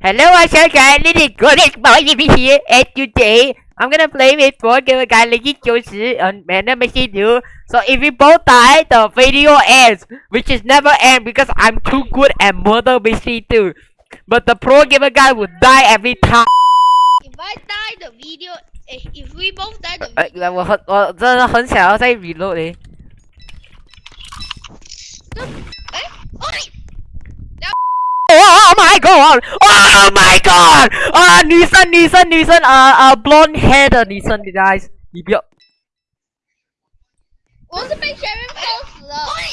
Hello, what's up guys? This is Golden Boy TV here, and today I'm gonna play with four game guy Legit 90 on Random Machine 2. So if we both die, the video ends, which is never end because I'm too good at Murder Mystery 2. But the pro gamer guy will die every time. If I die, the video. eh, If we both die, the 呃，我很我真的很想要再 reload 诶。哎，哦，你 Oh my god! Oh my god! Ah, uh, Nissan, Nissan, Nissan, uh, uh, blonde head, the Nissan guys. What's the big Sharon Falls?